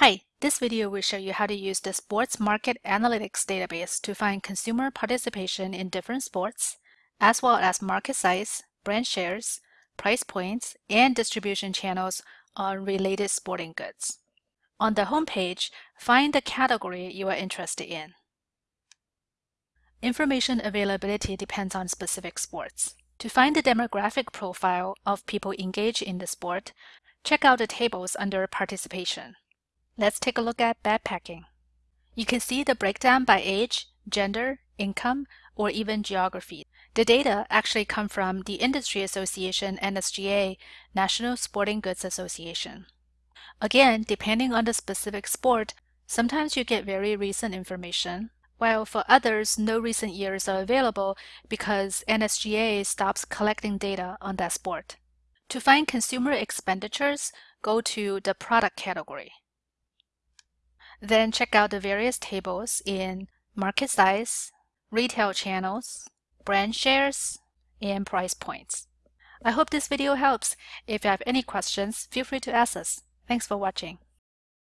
Hi, this video will show you how to use the Sports Market Analytics database to find consumer participation in different sports, as well as market size, brand shares, price points, and distribution channels on related sporting goods. On the home page, find the category you are interested in. Information availability depends on specific sports. To find the demographic profile of people engaged in the sport, check out the tables under participation. Let's take a look at backpacking. You can see the breakdown by age, gender, income, or even geography. The data actually come from the Industry Association NSGA, National Sporting Goods Association. Again, depending on the specific sport, sometimes you get very recent information, while for others, no recent years are available because NSGA stops collecting data on that sport. To find consumer expenditures, go to the product category. Then check out the various tables in market size, retail channels, brand shares, and price points. I hope this video helps. If you have any questions, feel free to ask us. Thanks for watching.